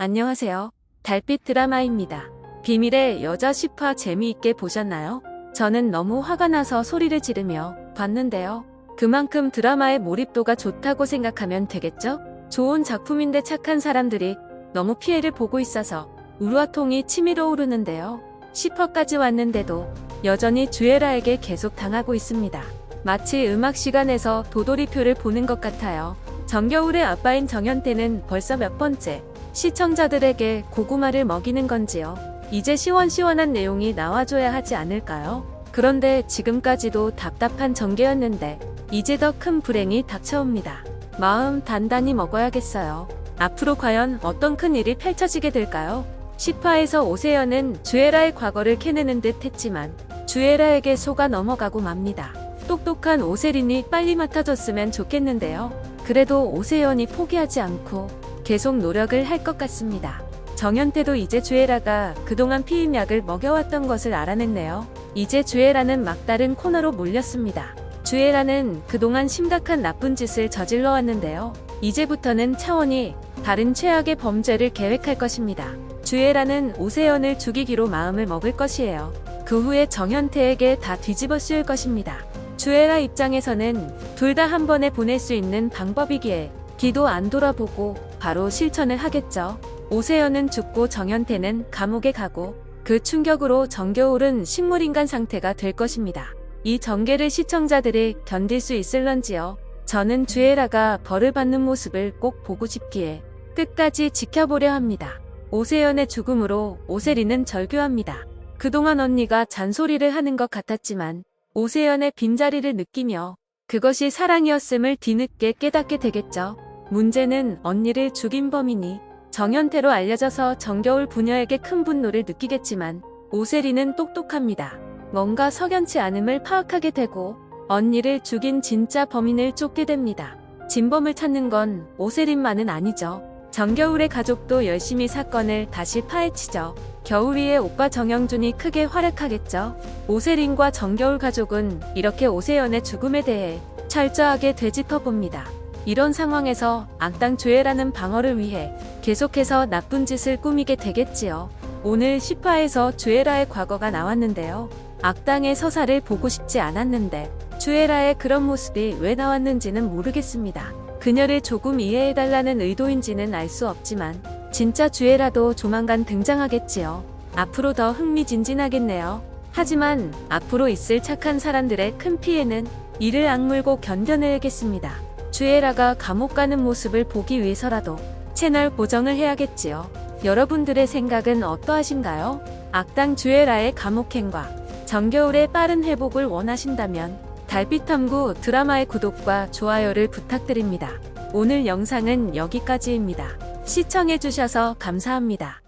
안녕하세요. 달빛 드라마입니다. 비밀의 여자 10화 재미있게 보셨나요? 저는 너무 화가 나서 소리를 지르며 봤는데요. 그만큼 드라마의 몰입도가 좋다고 생각하면 되겠죠? 좋은 작품인데 착한 사람들이 너무 피해를 보고 있어서 우루와통이 치밀어 오르는데요. 10화까지 왔는데도 여전히 주애라에게 계속 당하고 있습니다. 마치 음악 시간에서 도돌이표를 보는 것 같아요. 정겨울의 아빠인 정현태는 벌써 몇 번째 시청자들에게 고구마를 먹이는 건지요. 이제 시원시원한 내용이 나와줘야 하지 않을까요? 그런데 지금까지도 답답한 전개였는데 이제 더 큰 불행이 닥쳐옵니다. 마음 단단히 먹어야겠어요. 앞으로 과연 어떤 큰 일이 펼쳐지게 될까요? 10화에서 오세연은 주애라의 과거를 캐내는 듯 했지만 주애라에게 속아 넘어가고 맙니다. 똑똑한 오세린이 빨리 맡아줬으면 좋겠는데요. 그래도 오세연이 포기하지 않고 계속 노력을 할 것 같습니다. 정현태도 이제 주애라가 그동안 피임약을 먹여왔던 것을 알아냈네요. 이제 주애라는 막다른 코너로 몰렸습니다. 주애라는 그동안 심각한 나쁜 짓을 저질러 왔는데요. 이제부터는 차원이 다른 최악의 범죄를 계획할 것입니다. 주애라는 오세연을 죽이기로 마음을 먹을 것이에요. 그 후에 정현태에게 다 뒤집어 씌울 것입니다. 주애라 입장에서는 둘 다 한 번에 보낼 수 있는 방법이기에 기도 안 돌아보고 바로 실천을 하겠죠. 오세연은 죽고 정현태는 감옥에 가고 그 충격으로 정겨울은 식물인간 상태가 될 것입니다. 이 전개를 시청자들이 견딜 수 있을런지요. 저는 주애라가 벌을 받는 모습을 꼭 보고 싶기에 끝까지 지켜보려 합니다. 오세연의 죽음으로 오세리는 절규합니다. 그동안 언니가 잔소리를 하는 것 같았지만 오세연의 빈자리를 느끼며 그것이 사랑이었음을 뒤늦게 깨닫게 되겠죠. 문제는 언니를 죽인 범인이 정현태로 알려져서 정겨울 부녀에게 큰 분노를 느끼겠지만 오세리는 똑똑합니다. 뭔가 석연치 않음을 파악하게 되고 언니를 죽인 진짜 범인을 쫓게 됩니다. 진범을 찾는 건 오세린만은 아니죠. 정겨울의 가족도 열심히 사건을 다시 파헤치죠. 겨울이의 오빠 정영준이 크게 활약하겠죠. 오세린과 정겨울 가족은 이렇게 오세연의 죽음에 대해 철저하게 되짚어봅니다. 이런 상황에서 악당 조애라는 방어를 위해 계속해서 나쁜 짓을 꾸미게 되겠지요. 오늘 10화에서 주애라의 과거가 나왔는데요. 악당의 서사를 보고 싶지 않았는데 주애라의 그런 모습이 왜 나왔는지는 모르겠습니다. 그녀를 조금 이해해달라는 의도인지는 알 수 없지만 진짜 주애라도 조만간 등장하겠지요. 앞으로 더 흥미진진하겠네요. 하지만 앞으로 있을 착한 사람들의 큰 피해는 이를 악물고 견뎌내야겠습니다. 주애라가 감옥 가는 모습을 보기 위해서라도 채널 고정을 해야겠지요. 여러분들의 생각은 어떠하신가요? 악당 주애라의 감옥행과 정겨울의 빠른 회복을 원하신다면 달빛탐구 드라마의 구독과 좋아요를 부탁드립니다. 오늘 영상은 여기까지입니다. 시청해주셔서 감사합니다.